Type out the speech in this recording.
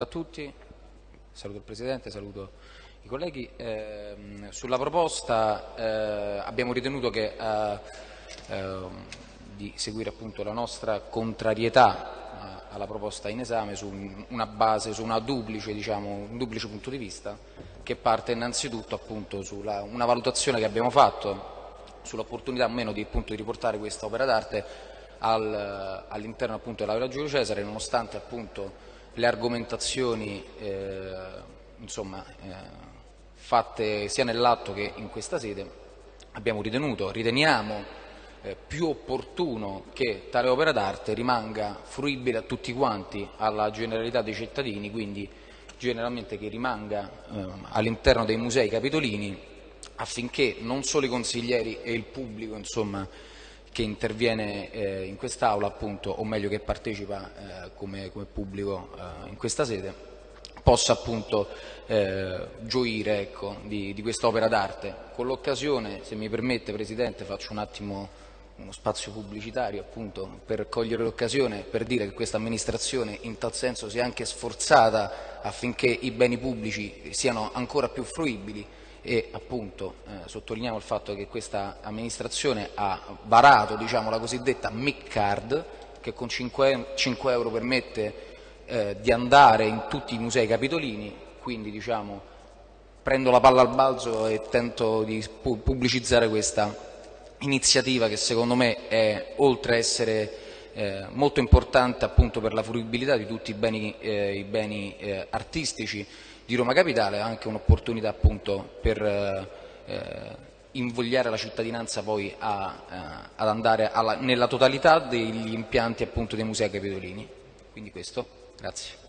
a tutti, saluto il Presidente, saluto i colleghi. Eh, sulla proposta eh, abbiamo ritenuto che, eh, ehm, di seguire la nostra contrarietà alla proposta in esame su una base, su una duplice, diciamo, un duplice punto di vista che parte innanzitutto appunto sulla una valutazione che abbiamo fatto sull'opportunità o meno di, appunto, di riportare questa opera d'arte al, all'interno dell'Aula Giulio Cesare nonostante appunto le argomentazioni eh, insomma, eh, fatte sia nell'atto che in questa sede, abbiamo ritenuto, riteniamo eh, più opportuno che tale opera d'arte rimanga fruibile a tutti quanti, alla generalità dei cittadini, quindi generalmente che rimanga eh, all'interno dei musei capitolini affinché non solo i consiglieri e il pubblico insomma, che interviene eh, in quest'Aula, appunto, o meglio che partecipa eh, come, come, pubblico eh, in questa sede, possa appunto eh, gioire ecco, di, di quest'opera d'arte. Con l'occasione, se mi permette Presidente, faccio un attimo uno spazio pubblicitario appunto per cogliere l'occasione per dire che questa amministrazione in tal senso si è anche sforzata affinché i beni pubblici siano ancora più fruibili e appunto eh, sottolineiamo il fatto che questa amministrazione ha varato diciamo, la cosiddetta MIC card che con 5, 5 euro permette eh, di andare in tutti i musei capitolini, quindi diciamo, prendo la palla al balzo e tento di pubblicizzare questa iniziativa che secondo me è, oltre a essere eh, molto importante appunto per la fruibilità di tutti i beni, eh, i beni eh, artistici di Roma Capitale, anche un'opportunità appunto per eh, invogliare la cittadinanza poi a, eh, ad andare alla, nella totalità degli impianti appunto dei musei capitolini. Quindi questo, grazie.